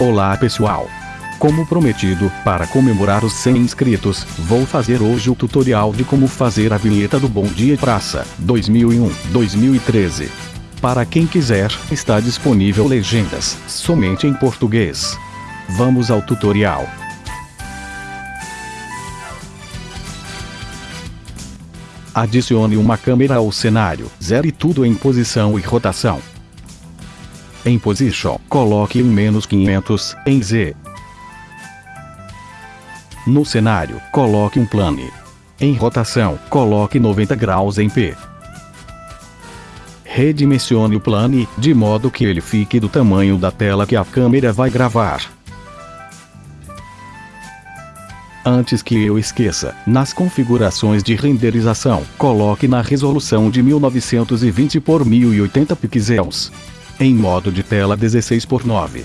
Olá pessoal! Como prometido, para comemorar os 100 inscritos, vou fazer hoje o tutorial de como fazer a vinheta do Bom Dia Praça, 2001-2013. Para quem quiser, está disponível legendas, somente em português. Vamos ao tutorial. Adicione uma câmera ao cenário, zere tudo em posição e rotação. Em Position, coloque em menos 500, em Z. No cenário, coloque um plane. Em rotação, coloque 90 graus em P. Redimensione o plane, de modo que ele fique do tamanho da tela que a câmera vai gravar. Antes que eu esqueça, nas configurações de renderização, coloque na resolução de 1920 por 1080 pixels. Em modo de tela 16 por 9.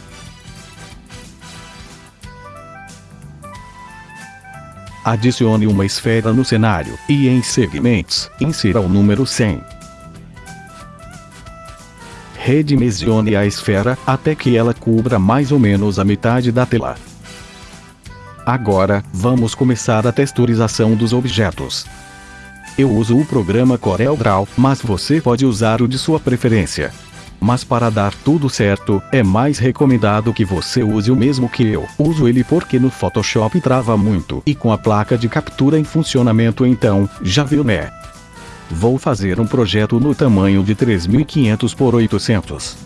Adicione uma esfera no cenário, e em segmentos, insira o número 100. Redimensione a esfera, até que ela cubra mais ou menos a metade da tela. Agora, vamos começar a texturização dos objetos. Eu uso o programa CorelDRAW, mas você pode usar o de sua preferência. Mas para dar tudo certo, é mais recomendado que você use o mesmo que eu. Uso ele porque no Photoshop trava muito e com a placa de captura em funcionamento então, já viu né? Vou fazer um projeto no tamanho de 3500 por 800.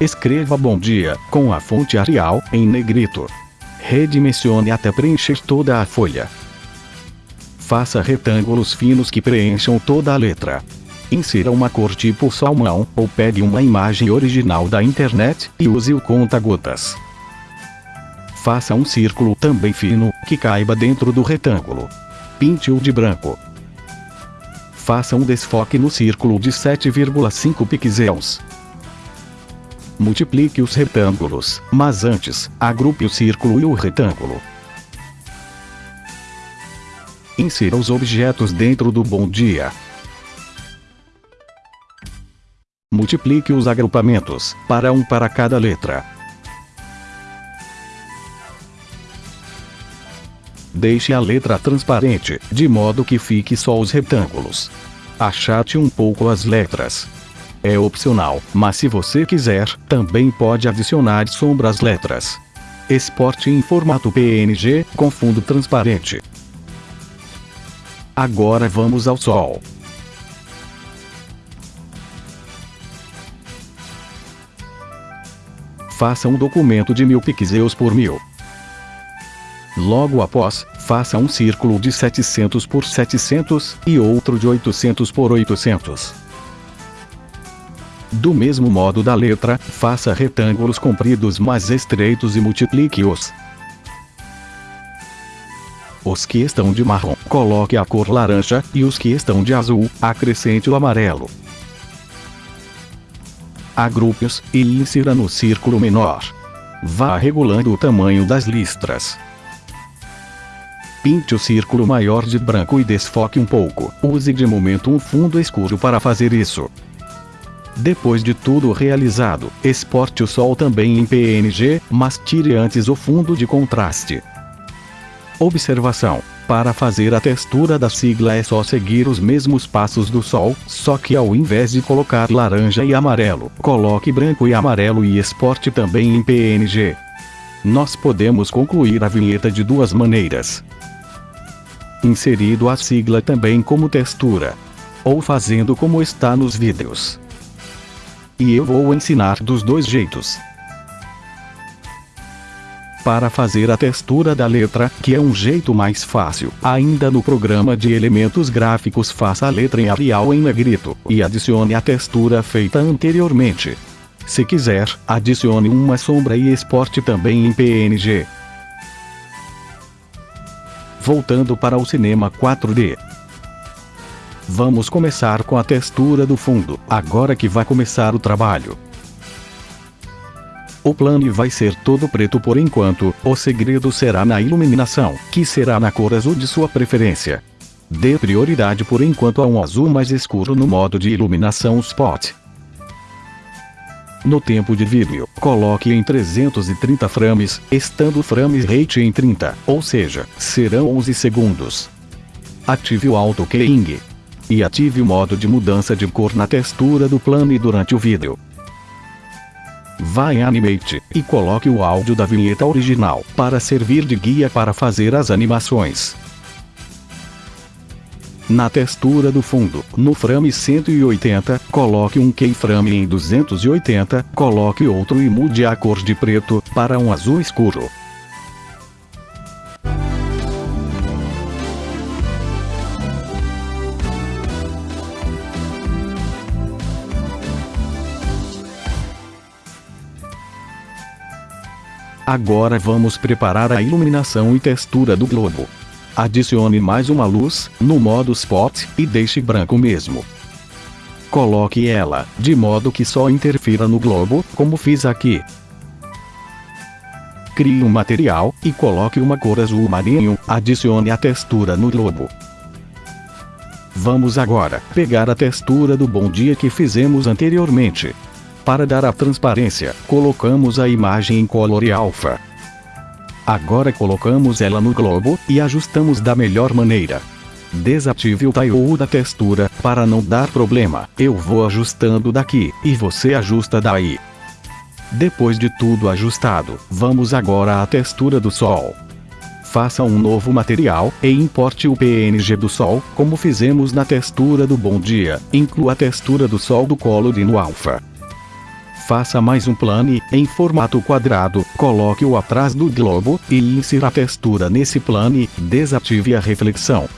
Escreva bom dia, com a fonte Arial, em negrito. Redimensione até preencher toda a folha. Faça retângulos finos que preencham toda a letra. Insira uma cor tipo salmão, ou pegue uma imagem original da internet, e use o conta-gotas. Faça um círculo também fino, que caiba dentro do retângulo. Pinte-o de branco. Faça um desfoque no círculo de 7,5 pixels. Multiplique os retângulos, mas antes, agrupe o círculo e o retângulo. Insira os objetos dentro do bom dia. Multiplique os agrupamentos, para um para cada letra. Deixe a letra transparente, de modo que fique só os retângulos. Achate um pouco as letras. É opcional, mas se você quiser, também pode adicionar sombra às letras. Exporte em formato PNG, com fundo transparente. Agora vamos ao sol. Faça um documento de 1000 pixels por 1000. Logo após, faça um círculo de 700 por 700 e outro de 800 por 800. Do mesmo modo da letra, faça retângulos compridos mais estreitos e multiplique-os. Os que estão de marrom, coloque a cor laranja, e os que estão de azul, acrescente o amarelo. Agrupe-os, e insira no círculo menor. Vá regulando o tamanho das listras. Pinte o círculo maior de branco e desfoque um pouco. Use de momento um fundo escuro para fazer isso. Depois de tudo realizado, exporte o sol também em PNG, mas tire antes o fundo de contraste. Observação. Para fazer a textura da sigla é só seguir os mesmos passos do sol, só que ao invés de colocar laranja e amarelo, coloque branco e amarelo e exporte também em PNG. Nós podemos concluir a vinheta de duas maneiras. Inserido a sigla também como textura. Ou fazendo como está nos vídeos. E eu vou ensinar dos dois jeitos. Para fazer a textura da letra, que é um jeito mais fácil, ainda no programa de elementos gráficos faça a letra em Arial em negrito, e adicione a textura feita anteriormente. Se quiser, adicione uma sombra e exporte também em PNG. Voltando para o cinema 4D. Vamos começar com a textura do fundo, agora que vai começar o trabalho. O plano vai ser todo preto por enquanto, o segredo será na iluminação, que será na cor azul de sua preferência. Dê prioridade por enquanto a um azul mais escuro no modo de iluminação spot. No tempo de vídeo, coloque em 330 frames, estando o frame rate em 30, ou seja, serão 11 segundos. Ative o Auto Keying. E ative o modo de mudança de cor na textura do plano durante o vídeo. Vá em Animate, e coloque o áudio da vinheta original, para servir de guia para fazer as animações. Na textura do fundo, no frame 180, coloque um keyframe em 280, coloque outro e mude a cor de preto, para um azul escuro. Agora vamos preparar a iluminação e textura do globo. Adicione mais uma luz, no modo Spot, e deixe branco mesmo. Coloque ela, de modo que só interfira no globo, como fiz aqui. Crie um material, e coloque uma cor azul marinho, adicione a textura no globo. Vamos agora pegar a textura do bom dia que fizemos anteriormente. Para dar a transparência, colocamos a imagem em Color Alpha. Agora colocamos ela no globo, e ajustamos da melhor maneira. Desative o Tile da textura, para não dar problema, eu vou ajustando daqui, e você ajusta daí. Depois de tudo ajustado, vamos agora à textura do sol. Faça um novo material, e importe o PNG do sol, como fizemos na textura do bom dia, inclua a textura do sol do Color no Alpha faça mais um plane, em formato quadrado, coloque-o atrás do globo, e insira a textura nesse plane, desative a reflexão.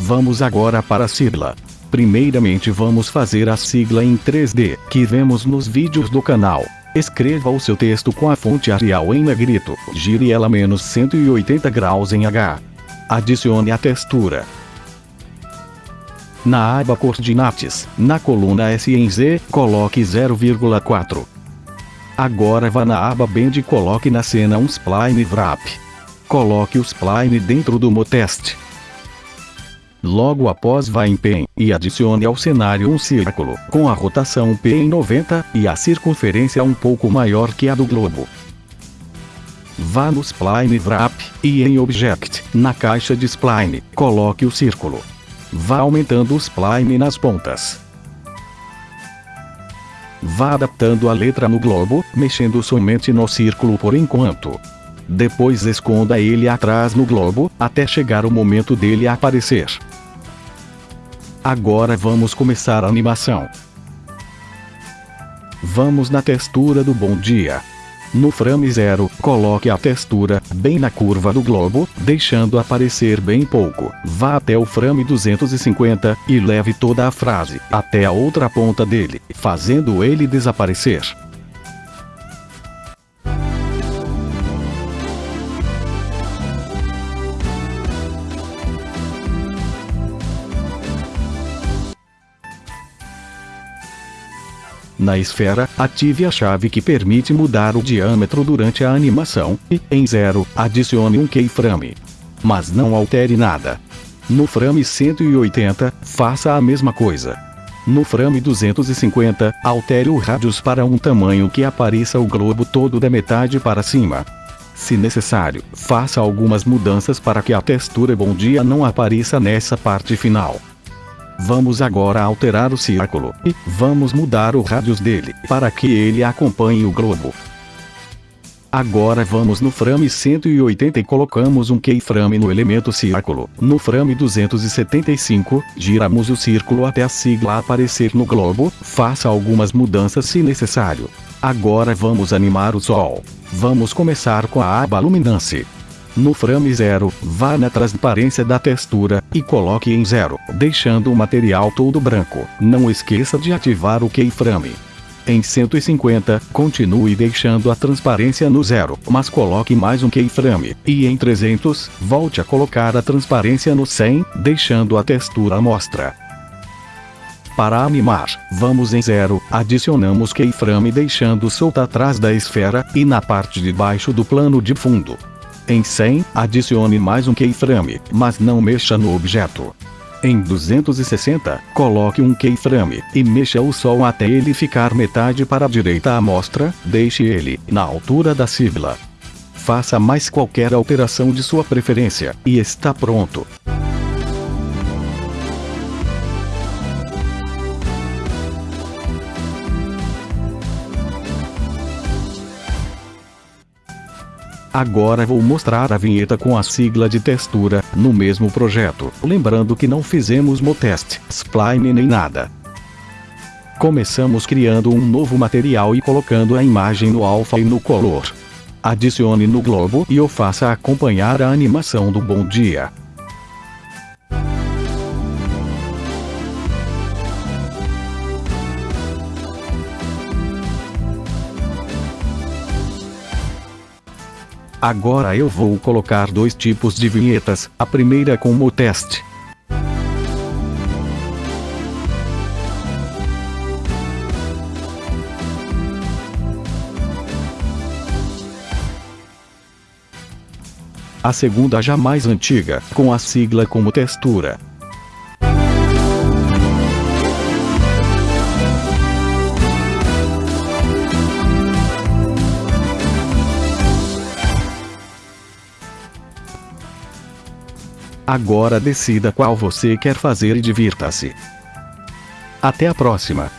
Vamos agora para a sigla. Primeiramente vamos fazer a sigla em 3D, que vemos nos vídeos do canal. Escreva o seu texto com a fonte Arial em negrito, gire ela menos 180 graus em H. Adicione a textura. Na aba Coordinates, na coluna S em Z, coloque 0,4. Agora vá na aba Bend e coloque na cena um spline wrap. Coloque o spline dentro do motest. Logo após vá em Pen, e adicione ao cenário um círculo, com a rotação P em 90, e a circunferência um pouco maior que a do globo. Vá no Spline Wrap, e em Object, na caixa de Spline, coloque o círculo. Vá aumentando o spline nas pontas. Vá adaptando a letra no globo, mexendo somente no círculo por enquanto. Depois esconda ele atrás no globo, até chegar o momento dele aparecer. Agora vamos começar a animação. Vamos na textura do bom dia. No frame 0, coloque a textura bem na curva do globo, deixando aparecer bem pouco. Vá até o frame 250 e leve toda a frase até a outra ponta dele, fazendo ele desaparecer. Na esfera, ative a chave que permite mudar o diâmetro durante a animação, e, em 0, adicione um keyframe. Mas não altere nada. No frame 180, faça a mesma coisa. No frame 250, altere o radius para um tamanho que apareça o globo todo da metade para cima. Se necessário, faça algumas mudanças para que a textura bom dia não apareça nessa parte final. Vamos agora alterar o círculo, e vamos mudar o radius dele, para que ele acompanhe o globo. Agora vamos no frame 180 e colocamos um keyframe no elemento círculo. No frame 275, giramos o círculo até a sigla aparecer no globo, faça algumas mudanças se necessário. Agora vamos animar o sol. Vamos começar com a aba Luminance. No frame 0, vá na transparência da textura, e coloque em 0, deixando o material todo branco. Não esqueça de ativar o keyframe. Em 150, continue deixando a transparência no zero, mas coloque mais um keyframe, e em 300, volte a colocar a transparência no 100, deixando a textura à mostra. Para animar, vamos em 0, adicionamos keyframe deixando solta atrás da esfera, e na parte de baixo do plano de fundo. Em 100, adicione mais um keyframe, mas não mexa no objeto. Em 260, coloque um keyframe e mexa o sol até ele ficar metade para a direita à mostra, deixe ele na altura da sigla. Faça mais qualquer alteração de sua preferência, e está pronto. Agora vou mostrar a vinheta com a sigla de textura, no mesmo projeto. Lembrando que não fizemos motest, spline nem nada. Começamos criando um novo material e colocando a imagem no alpha e no color. Adicione no globo e o faça acompanhar a animação do bom dia. Agora eu vou colocar dois tipos de vinhetas, a primeira como teste. A segunda já mais antiga, com a sigla como textura. Agora decida qual você quer fazer e divirta-se. Até a próxima!